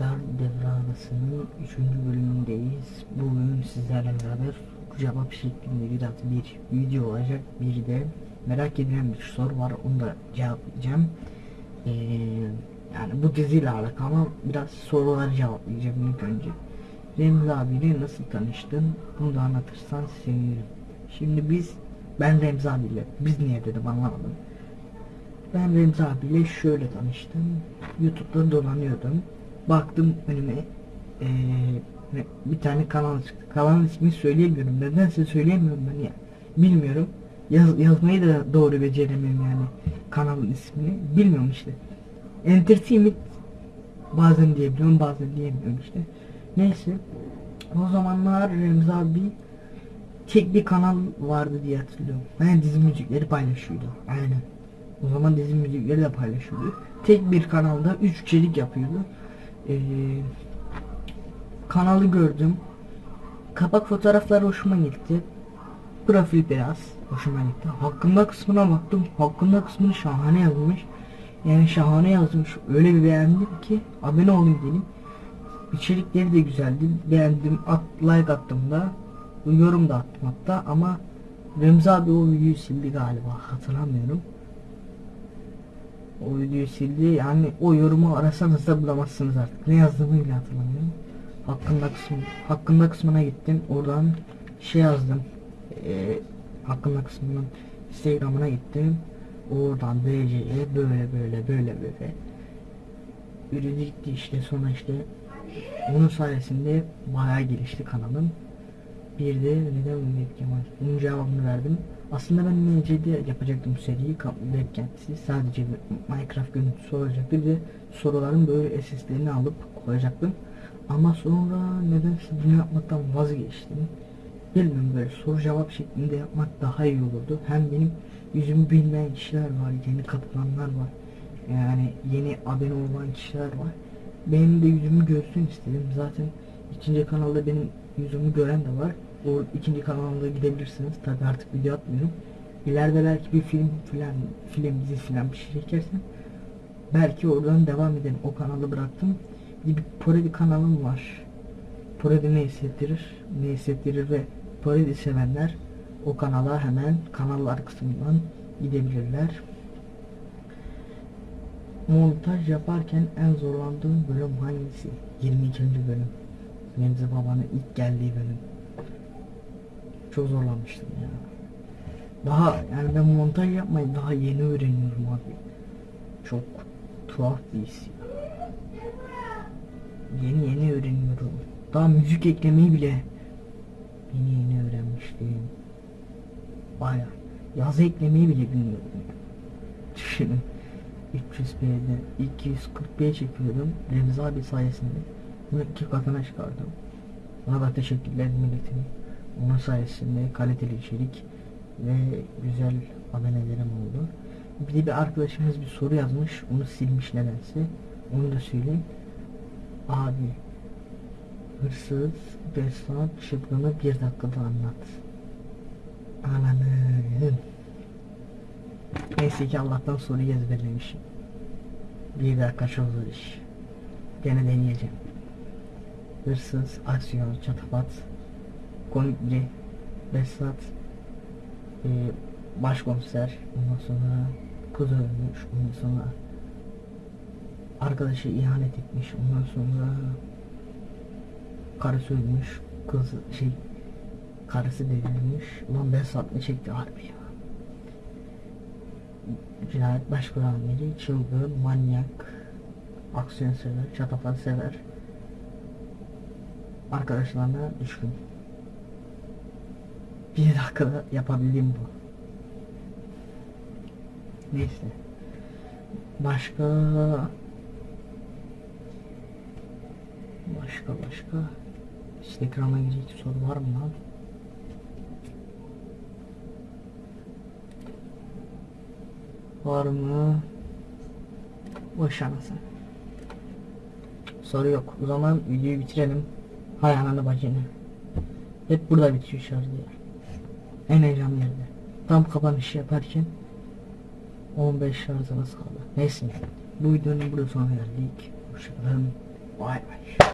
arkadaşlar devre arasının 3. bölümündeyiz. Bugün sizlerle beraber cevap şeklinde bir bir video olacak. Bir de merak edilen bir soru var onu da cevaplayacağım. Ee, yani bu diziyle alakalı ama biraz soruları cevaplayacağım ilk önce. Remzi abiyle nasıl tanıştın? Bunu da anlatırsan sevinirim. Şimdi biz, ben Remzi abiyle, biz niye dedim anlamadım. Ben Remzi abiyle şöyle tanıştım. YouTube'da dolanıyordum. Baktım önüme eee, bir tane kanal çıktı. Kanalın ismini söyleyemiyorum. Nedense söyleyemiyorum ben ya. Bilmiyorum. Yaz, yazmayı da doğru beceremiyorum yani. Kanalın ismini. Bilmiyorum işte. Entertainment bazen diyebiliyorum bazen diyemiyorum işte. Neyse. O zamanlar Remzi abi tek bir kanal vardı diye hatırlıyorum. Yani dizi müzikleri paylaşıyordu. Aynen. O zaman dizi müzikleri de paylaşıyordu. Tek bir kanalda 3 içerik yapıyordu. Ee, kanalı gördüm. Kapak fotoğrafları hoşuma gitti. Profil biraz hoşuma gitti. Hakkında kısmına baktım. Hakkında kısmını şahane yazmış. Yani şahane yazmış. Öyle bir beğendim ki abone olayım dedim. İçerikleri de güzeldi. Beğendim. At, like attım da. Yorum da attım hatta ama Remzi abi o videoyu sildi galiba. Hatırlamıyorum. O videoyu sildi. Yani o yorumu arasanız da bulamazsınız artık. Ne yazdığımı bile hatırlamıyorum. Hakkında kısmı, hakkında kısmına gittim. Oradan şey yazdım. Ee, hakkında kısmının Instagram'ına gittim. Oradan DC'ye böyle böyle böyle böyle. Yürüdü gitti işte sonra işte onun sayesinde bayağı gelişti kanalım. Bir de neden Mehmet Kemal? Bunun cevabını verdim. Aslında ben MC'de yapacaktım seriyi web kendisi. Sadece bir Minecraft görüntüsü olacaktı. De soruların böyle SS'lerini alıp koyacaktım. Ama sonra nedense bunu yapmaktan vazgeçtim. Bilmiyorum böyle soru cevap şeklinde yapmak daha iyi olurdu. Hem benim yüzümü bilmeyen kişiler var, yeni katılanlar var. Yani yeni abone olan kişiler var. Benim de yüzümü görsün istedim. Zaten ikinci kanalda benim yüzümü gören de var. O ikinci kanalda gidebilirsiniz. Tabi artık video atmıyorum. İleride belki bir film filan, film dizi filan bir şey çekersem belki oradan devam ederim. O kanalı bıraktım. Bir, bir Poredi kanalım var. Poredi ne hissettirir? Ne hissettirir ve Poredi sevenler o kanala hemen kanallar kısmından gidebilirler. Montaj yaparken en zorlandığım bölüm hangisi? 22. bölüm. Remzi Baba'nın ilk geldiği bölüm. Çok zorlanmıştım ya. Daha yani ben montaj yapmayı daha yeni öğreniyorum abi. Çok tuhaf bir his. Yeni yeni öğreniyorum. Daha müzik eklemeyi bile yeni yeni öğrenmiştim. Baya yazı eklemeyi bile bilmiyordum. ya. Düşünün. 300p'de 240p çekiyordum. Remzi abi sayesinde. Bunu iki katına çıkardım. Ona da teşekkürler milletim. Onun sayesinde kaliteli içerik ve güzel abonelerim oldu. Bir de bir arkadaşımız bir soru yazmış. Onu silmiş nedense. Onu da söyleyeyim. Abi hırsız Besat şıklığını bir dakikada anlat. Ananı. Neyse ki Allah'tan soruyu ezberlemişim. Bir dakika çok zor iş. Gene deneyeceğim. Hırsız, aksiyon, çatapat, komikli, Besat, e, başkomiser, ondan sonra kız ölmüş, ondan sonra arkadaşı ihanet etmiş, ondan sonra karısı ölmüş, kız şey karısı devrilmiş. Ulan Besat ne çekti harbi ya. Cinayet baş amiri, çılgın, manyak, aksiyon sever, çatapat sever. Arkadaşlarına düşkün. Bir dakikada yapabildiğim bu. Neyse. Başka başka başka Instagram'a girecek soru var mı lan? Var mı? Boş anasın. Soru yok. O zaman videoyu bitirelim. Hay ananı bacını. Hep burada bitiyor şarj ya. En heyecanlı yerde. Tam kapanış yaparken 15 şarjımız kaldı. Neyse. Bu videonun burada sonuna geldik. Hoşçakalın. Bay bay.